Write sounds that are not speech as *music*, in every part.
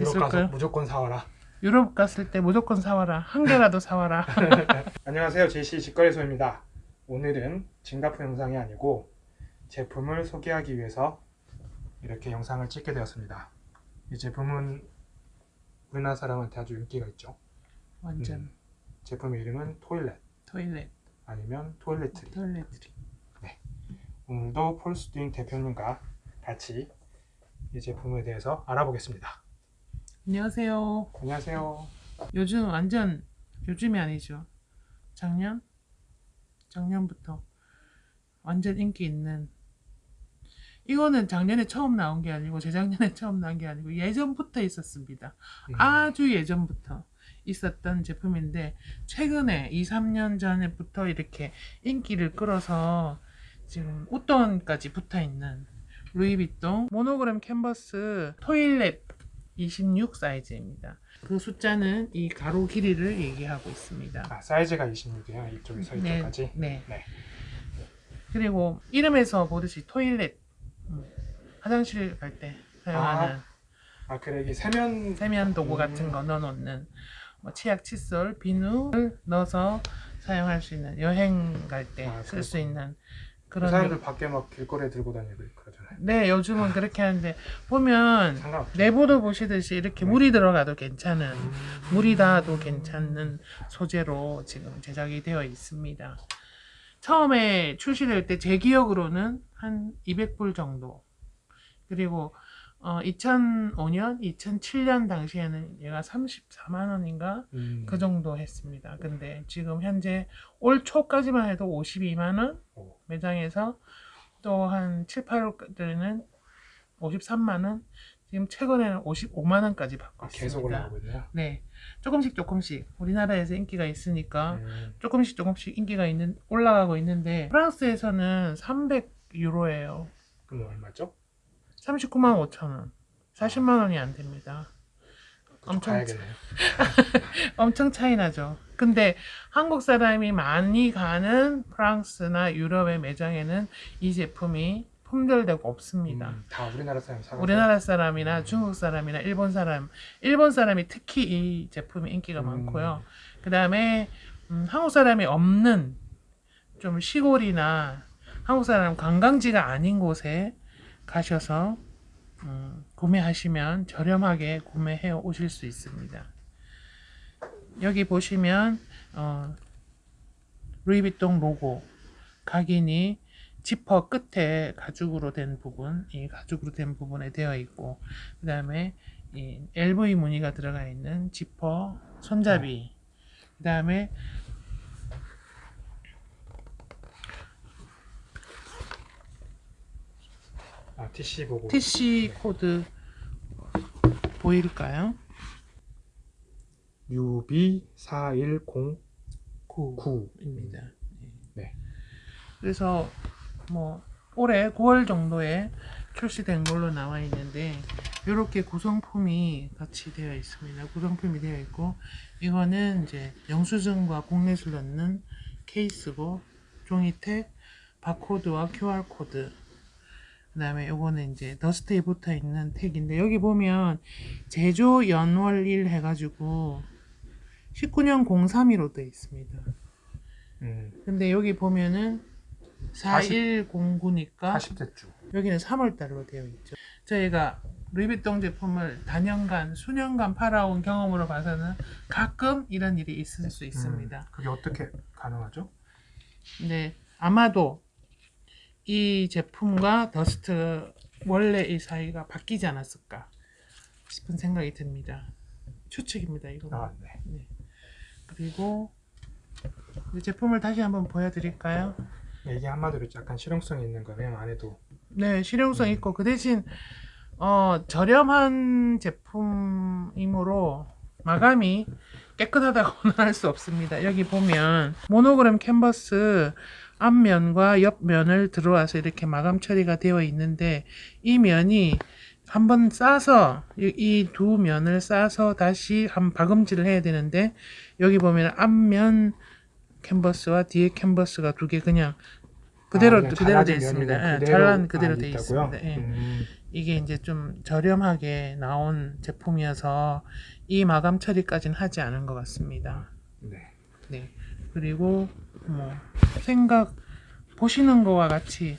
유럽 가서? 무조건 사와라. 유럽 갔을 때 무조건 사와라. 한 개라도 사와라. *laughs* 안녕하세요. 제시 직거래소입니다. 오늘은 진가프 영상이 아니고 제품을 소개하기 위해서 이렇게 영상을 찍게 되었습니다. 이 제품은 우리나라 사람한테 아주 인기가 있죠. 완전 음, 제품의 이름은 토일렛 토일렛, 아니면 토일렛트리. 토일렛트리. 오늘도 폴스듀잉 대표님과 같이 이 제품에 대해서 알아보겠습니다. 안녕하세요. 안녕하세요. 요즘 완전 요즘이 아니죠. 작년 작년부터 완전 인기 있는 이거는 작년에 처음 나온 게 아니고 재작년에 *laughs* 처음 나온 게 아니고 예전부터 있었습니다. 음, 아주 예전부터 있었던 제품인데 최근에 2, 3년 전에부터 이렇게 인기를 끌어서 지금 옷돈까지 붙어 있는 루이비통 모노그램 캔버스 토일렛 26 사이즈입니다. 그 숫자는 이 가로 길이를 얘기하고 있습니다. 아, 사이즈가 26이에요. 이쪽에서 네, 이쪽까지. 네. 네. 그리고 이름에서 보듯이 토일렛 음, 화장실 갈 때 사용하는 아 그래 이게 세면 세면 도구 음. 같은 거 넣어놓는 뭐 치약, 칫솔, 비누를 넣어서 사용할 수 있는 여행 갈때 아, 쓸수 그렇구나. 있는 그 그런 사람들 밖에 막 길거리에 들고 다니고 그러잖아요. 네 요즘은 그렇게 하는데 보면 상관없죠. 내부도 보시듯이 이렇게 네. 물이 들어가도 괜찮은 음, 물이 닿아도 괜찮은 소재로 지금 제작이 되어 있습니다. 처음에 출시될 때 제 기억으로는 한 200불 정도. 그리고 어, 2005년, 2007년 당시에는 얘가 34만 원인가 음. 그 정도 했습니다. 근데 지금 현재 올 초까지만 해도 52만 원 오. 매장에서 또 한 7, 8월까지는 53만 원, 지금 최근에는 55만 원까지 받고 아, 있습니다. 계속 올라가고 있네요. 네, 조금씩 조금씩 우리나라에서 인기가 있으니까 음, 조금씩 조금씩 인기가 있는 올라가고 있는데 프랑스에서는 300 유로예요. 그럼 얼마죠? 39만 5천 원, 40만 원이 안 됩니다. 엄청 가야겠네요. *laughs* 엄청 차이 나죠. 근데 한국 사람이 많이 가는 프랑스나 유럽의 매장에는 이 제품이 품절되고 없습니다. 음, 다 우리나라 사람 사. 우리나라 사람이나 중국 사람이나 일본 사람, 일본 사람이 특히 이 제품이 인기가 음. 많고요. 그 다음에 음, 한국 사람이 없는 좀 시골이나 한국 사람 관광지가 아닌 곳에 가셔서 음, 구매하시면 저렴하게 구매해 오실 수 있습니다. 여기 보시면 어, 루이비통 로고 각인이 지퍼 끝에 가죽으로 된 부분, 이 가죽으로 된 부분에 되어 있고, 그 다음에 이 LV 무늬가 들어가 있는 지퍼 손잡이, 그 다음에 아 TC 보고. TC 코드 보일까요? UB 4109. 9입니다. 네. 그래서 뭐 올해 9월 정도에 출시된 걸로 나와 있는데 이렇게 구성품이 같이 되어 있습니다. 구성품이 되어 있고 이거는 이제 영수증과 공넷을 넣는 케이스고 종이택, 바코드와 QR 코드 그 다음에 요거는 이제 dust에 붙어 있는 택인데 여기 보면 제조 연월일 해가지고 19년 032로 되어 있습니다. 음, 근데 여기 보면은 4109니까 40대 주. 여기는 3월 달로 되어 있죠. 저희가 루이비통 제품을 단연간 수년간 팔아온 경험으로 봐서는 가끔 이런 일이 있을 수 있습니다. 음, 그게 어떻게 가능하죠? 근데 아마도 이 제품과 더스트 원래 이 사이가 바뀌지 않았을까 싶은 생각이 듭니다. 추측입니다. 이거. 아, 네. 네. 그리고 이 제품을 다시 한번 보여드릴까요? 이게 한마디로 약간 실용성이 있는 거네요. 안에도. 네, 실용성 음. 있고 그 대신 어, 저렴한 제품이므로 마감이 깨끗하다고는 *laughs* 할 수 없습니다. 여기 보면 모노그램 캔버스 앞면과 옆면을 들어와서 이렇게 마감 처리가 되어 있는데 이 면이 한번 싸서 이 두 면을 싸서 다시 한 박음질을 해야 되는데 여기 보면 앞면 캔버스와 뒤에 캔버스가 두 개 그냥 그대로 아, 그냥 그대로 돼 있습니다. 예, 그대로 잘란 그대로 있다고요? 있습니다. 예. 음, 이게 이제 좀 저렴하게 나온 제품이어서 이 마감 처리까지는 하지 않은 것 같습니다. 네. 네. 그리고 뭐 생각 보시는 거와 같이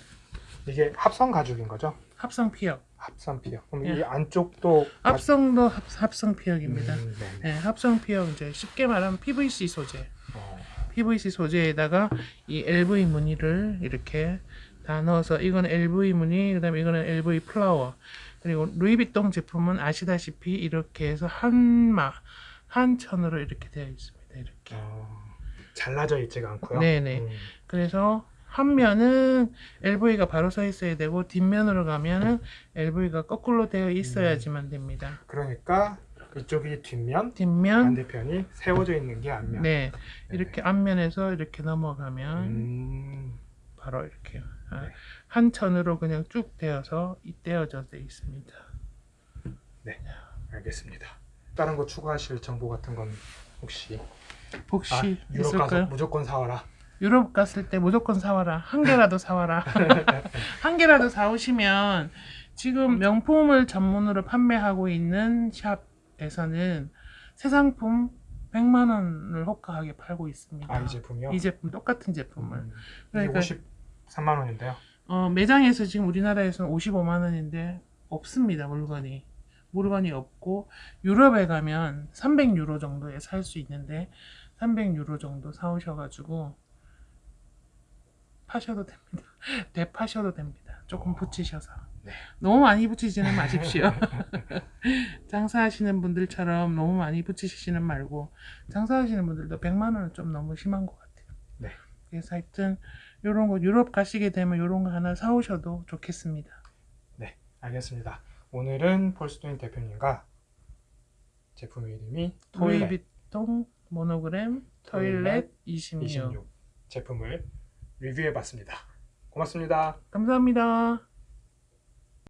이게 합성 가죽인 거죠? 합성 피혁, 합성 피혁. 그럼 예. 이 안쪽도 합성도 합, 합성 피혁입니다. 음, 네. 네, 합성 피혁 이제 쉽게 말하면 PVC 소재. 어, PVC 소재에다가 이 LV 무늬를 이렇게 다 넣어서 이건 LV 무늬, 그다음에 이거는 LV 플라워. 그리고 루이비통 제품은 아시다시피 이렇게 해서 한마 한 천으로 이렇게 되어 있습니다. 이렇게. 어, 잘라져 있지가 않고요. 네네. 음, 그래서 한 면은 LV가 바로 서 있어야 되고 뒷면으로 가면은 LV가 거꾸로 되어 있어야지만 됩니다. 그러니까 이쪽이 뒷면, 뒷면 반대편이 세워져 있는 게 앞면. 네 이렇게 앞면에서 이렇게 넘어가면 음, 바로 이렇게 아, 네. 한 천으로 그냥 쭉 되어서 이 떼어져 있습니다. 알겠습니다. 다른 거 추가하실 정보 같은 건 혹시 혹시 아, 유럽 가서 있을까요? 무조건 사와라. 유럽 갔을 때 무조건 사와라. 한 개라도 사와라. *laughs* 한 개라도 사오시면 지금 명품을 전문으로 판매하고 있는 샵에서는 새 상품 100만 원을 호가하게 팔고 있습니다. 아, 이 제품이요? 이 제품 똑같은 제품을 음, 그러니까- 이게 53만 원인데요. 어, 매장에서 지금 우리나라에서는 55만 원인데 없습니다 물건이 물건이 없고 유럽에 가면 300유로 정도에 살 수 있는데 300유로 정도 사오셔 가지고 파셔도 됩니다 *laughs* 되파셔도 됩니다 조금 어, 붙이셔서 네. 너무 많이 붙이지는 마십시오 *laughs* 장사하시는 분들처럼 너무 많이 붙이시지는 말고 장사하시는 분들도 100만 원은 좀 너무 심한 것 같아요 네. 그래서 하여튼 요런 거 유럽 가시게 되면 요런 거 하나 사오셔도 좋겠습니다 알겠습니다. 오늘은 폴스토인 대표님과 제품 이름이 토일렛 루이비통 모노그램 토일렛 26. 26 제품을 리뷰해 봤습니다. 고맙습니다. 감사합니다.